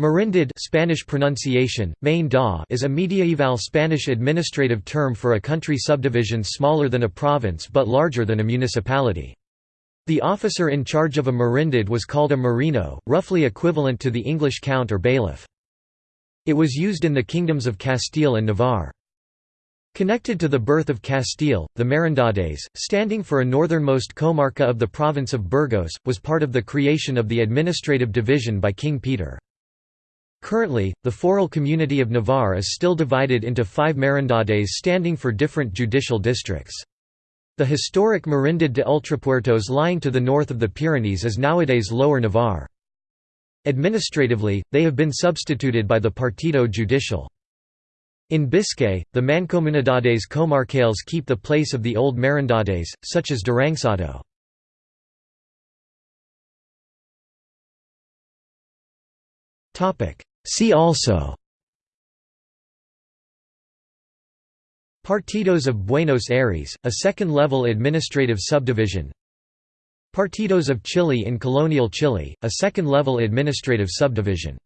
Merindad Spanish pronunciation, main da is a mediaeval Spanish administrative term for a country subdivision smaller than a province but larger than a municipality. The officer in charge of a merindad was called a merino, roughly equivalent to the English count or bailiff. It was used in the kingdoms of Castile and Navarre. Connected to the birth of Castile, the Merindades, standing for a northernmost comarca of the province of Burgos, was part of the creation of the administrative division by King Peter. Currently, the foral community of Navarre is still divided into five merindades standing for different judicial districts. The historic Merindad de Ultrapuertos lying to the north of the Pyrenees is nowadays Lower Navarre. Administratively, they have been substituted by the Partido Judicial. In Biscay, the Mancomunidades comarcales keep the place of the old merindades, such as Duranguesado. See also Partidos of Buenos Aires, a second-level administrative subdivision Partidos of Chile in colonial Chile, a second-level administrative subdivision